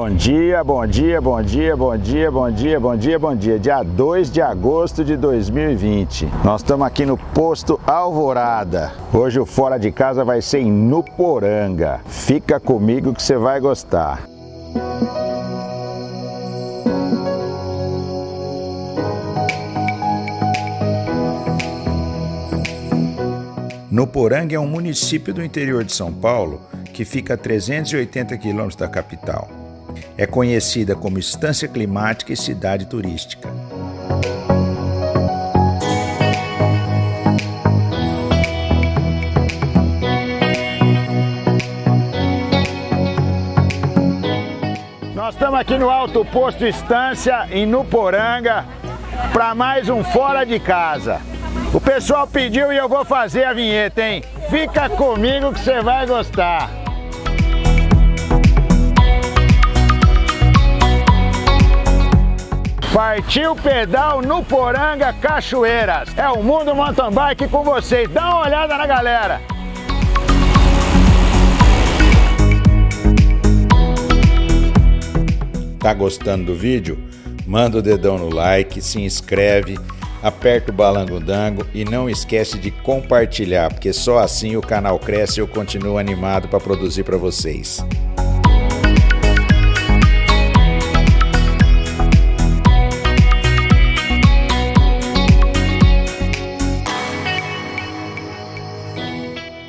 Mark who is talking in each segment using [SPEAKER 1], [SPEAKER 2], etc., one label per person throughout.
[SPEAKER 1] Bom dia, bom dia, bom dia, bom dia, bom dia, bom dia, bom dia. Dia 2 de agosto de 2020. Nós estamos aqui no posto Alvorada. Hoje o Fora de Casa vai ser em Nuporanga. Fica comigo que você vai gostar. Nuporanga é um município do interior de São Paulo que fica a 380 quilômetros da capital. É conhecida como Estância Climática e Cidade Turística. Nós estamos aqui no Alto Posto Estância, em Nuporanga, para mais um Fora de Casa. O pessoal pediu e eu vou fazer a vinheta, hein? Fica comigo que você vai gostar. Partiu pedal no Poranga Cachoeiras. É o Mundo Mountain Bike com vocês. Dá uma olhada na galera. Tá gostando do vídeo? Manda o dedão no like, se inscreve, aperta o balangodango e não esquece de compartilhar, porque só assim o canal cresce e eu continuo animado para produzir para vocês.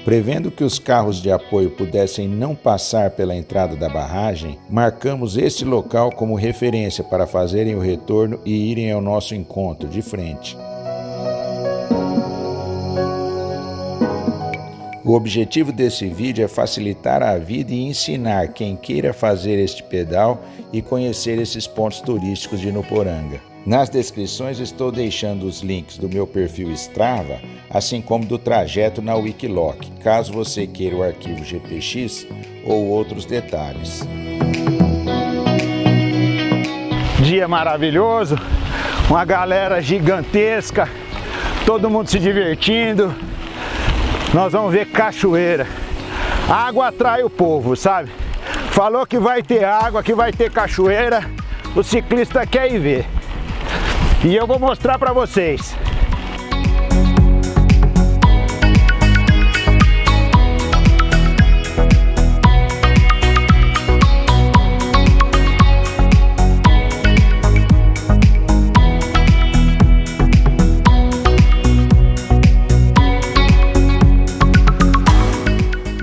[SPEAKER 1] Prevendo que os carros de apoio pudessem não passar pela entrada da barragem, marcamos este local como referência para fazerem o retorno e irem ao nosso encontro de frente. O objetivo desse vídeo é facilitar a vida e ensinar quem queira fazer este pedal e conhecer esses pontos turísticos de Nuporanga. Nas descrições estou deixando os links do meu perfil Strava, assim como do trajeto na Wikiloc, caso você queira o arquivo GPX ou outros detalhes. Dia maravilhoso, uma galera gigantesca, todo mundo se divertindo. Nós vamos ver cachoeira. Água atrai o povo, sabe? Falou que vai ter água, que vai ter cachoeira, o ciclista quer ir ver. E eu vou mostrar para vocês.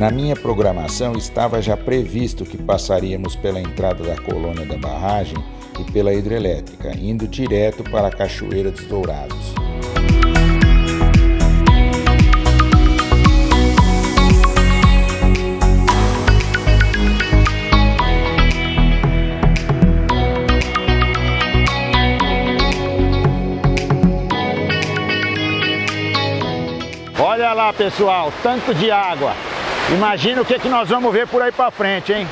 [SPEAKER 1] Na minha programação estava já previsto que passaríamos pela entrada da colônia da barragem e pela hidrelétrica, indo direto para a Cachoeira dos Dourados. Olha lá pessoal, tanto de água. Imagina o que, que nós vamos ver por aí para frente, hein?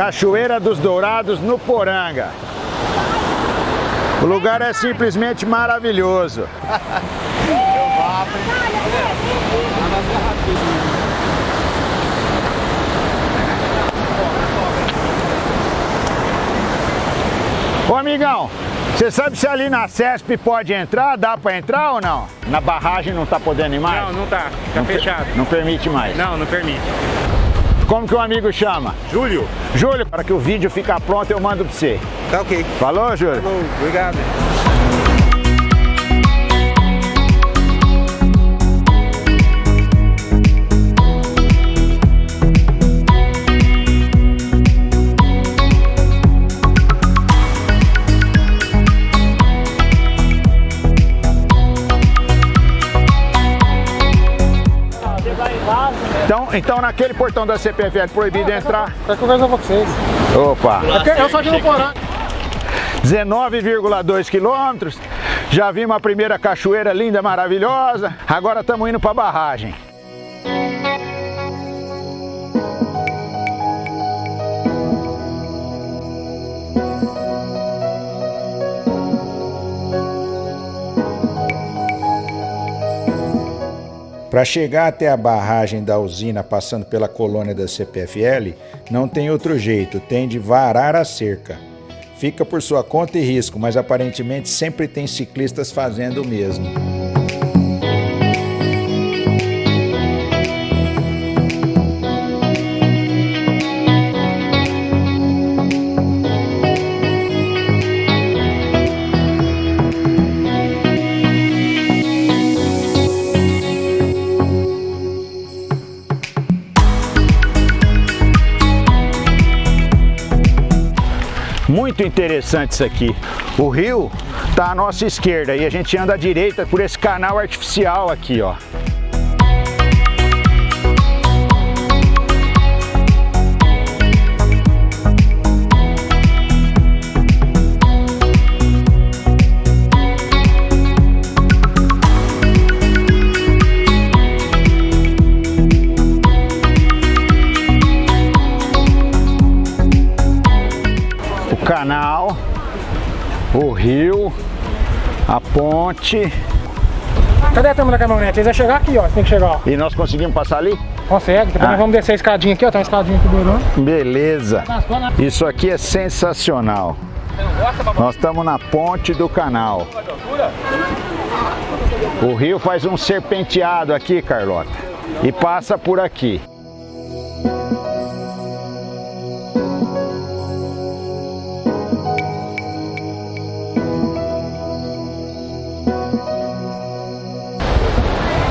[SPEAKER 1] Cachoeira dos Dourados no Poranga. O lugar é simplesmente maravilhoso. Ô amigão, você sabe se ali na CESP pode entrar? Dá para entrar ou não? Na barragem não tá podendo ir mais?
[SPEAKER 2] Não, não tá. Tá
[SPEAKER 1] não
[SPEAKER 2] fechado.
[SPEAKER 1] Não permite mais?
[SPEAKER 2] Não, não permite.
[SPEAKER 1] Como que o amigo chama?
[SPEAKER 2] Júlio.
[SPEAKER 1] Júlio, para que o vídeo fique pronto eu mando para você.
[SPEAKER 2] Tá ok.
[SPEAKER 1] Falou, Júlio?
[SPEAKER 2] Falou, obrigado.
[SPEAKER 1] Então, então naquele portão da CPFL proibido entrar?
[SPEAKER 2] Tá conversando com vocês.
[SPEAKER 1] Opa!
[SPEAKER 2] Eu sou de Nuporanga.
[SPEAKER 1] 19,2 quilômetros. Já vimos a primeira cachoeira linda, maravilhosa. Agora estamos indo para a barragem. Para chegar até a barragem da usina passando pela colônia da CPFL, não tem outro jeito, tem de varar a cerca. Fica por sua conta e risco, mas aparentemente sempre tem ciclistas fazendo o mesmo. Muito interessante isso aqui. O rio está à nossa esquerda e a gente anda à direita por esse canal artificial aqui, ó. Rio, a ponte.
[SPEAKER 2] Cadê a turma da caminhonete? Eles vão chegar aqui, ó. Você tem que chegar, ó.
[SPEAKER 1] E nós conseguimos passar ali?
[SPEAKER 2] Consegue. Depois ah. nós vamos descer a escadinha aqui, ó. Tem uma escadinha aqui do
[SPEAKER 1] Beleza. Isso aqui é sensacional. Nós estamos na ponte do canal. O rio faz um serpenteado aqui, Carlota. E passa por aqui.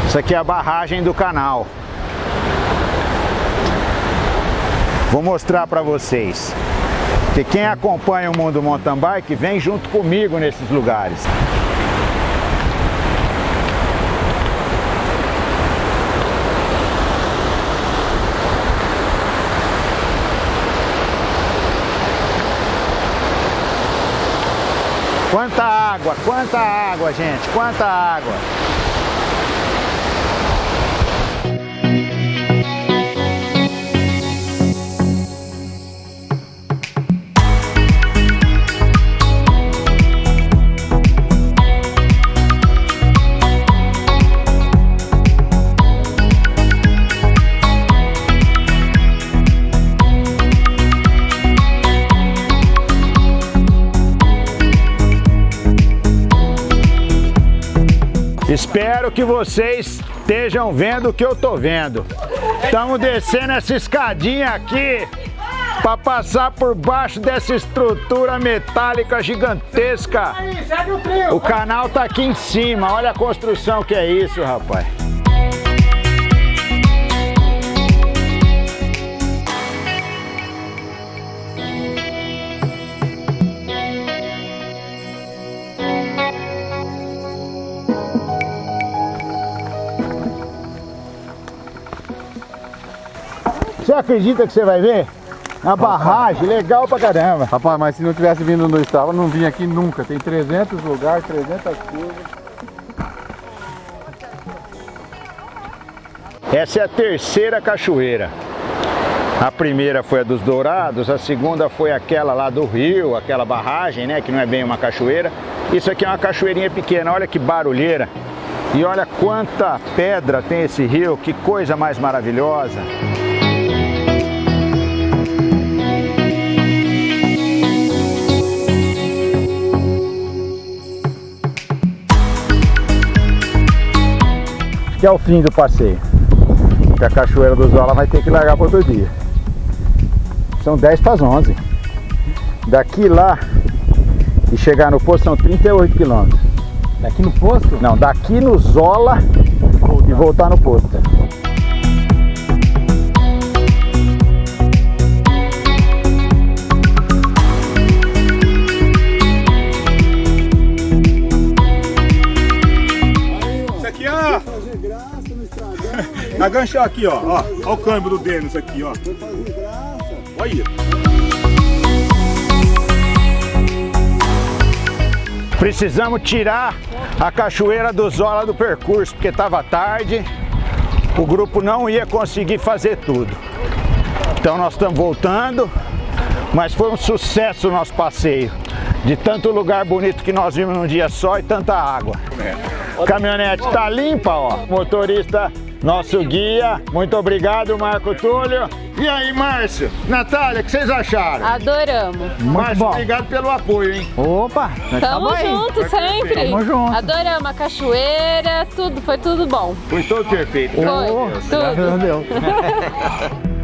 [SPEAKER 1] Isso aqui é a barragem do canal. Vou mostrar para vocês. Que quem acompanha o mundo mountain bike vem junto comigo nesses lugares. Quanta água, quanta água, gente, quanta água. Espero que vocês estejam vendo o que eu tô vendo. Estamos descendo essa escadinha aqui para passar por baixo dessa estrutura metálica gigantesca. O canal tá aqui em cima, olha a construção que é isso, rapaz. Você acredita que você vai ver? A barragem, legal pra caramba.
[SPEAKER 3] Rapaz, mas se não tivesse vindo onde eu estava, não vinha aqui nunca. Tem 300 lugares, 300 curvas.
[SPEAKER 1] Essa é a terceira cachoeira. A primeira foi a dos Dourados, a segunda foi aquela lá do rio, aquela barragem, né, que não é bem uma cachoeira. Isso aqui é uma cachoeirinha pequena, olha que barulheira. E olha quanta pedra tem esse rio, que coisa mais maravilhosa. Que é o fim do passeio. Que a Cachoeira do Zola vai ter que largar para outro dia. São 10 para as 11. Daqui lá e chegar no posto são 38 quilômetros.
[SPEAKER 2] Daqui no posto?
[SPEAKER 1] Não, daqui no Zola e voltar no posto.
[SPEAKER 3] Aganchar aqui, ó. ó. Olha o câmbio do Denis aqui, ó. Olha.
[SPEAKER 1] Precisamos tirar a cachoeira do Zola do percurso, porque estava tarde, o grupo não ia conseguir fazer tudo. Então nós estamos voltando, mas foi um sucesso o nosso passeio. De tanto lugar bonito que nós vimos num dia só e tanta água. A caminhonete tá limpa, ó. Motorista, nosso guia. Muito obrigado, Marco Túlio. E aí, Márcio? Natália, o que vocês acharam?
[SPEAKER 4] Adoramos.
[SPEAKER 1] Márcio, obrigado pelo apoio, hein?
[SPEAKER 5] Opa, nós
[SPEAKER 4] Tamo
[SPEAKER 5] tamo aí.
[SPEAKER 4] junto sempre.
[SPEAKER 5] Tamo junto.
[SPEAKER 4] Adoramos a cachoeira, tudo, foi tudo bom.
[SPEAKER 1] Foi todo perfeito.
[SPEAKER 4] Foi,
[SPEAKER 5] Oh,
[SPEAKER 4] tudo.
[SPEAKER 5] graças a Deus.